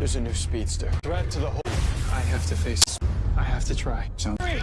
There's a new speedster. Threat to the whole... I have to face... I have to try. Three.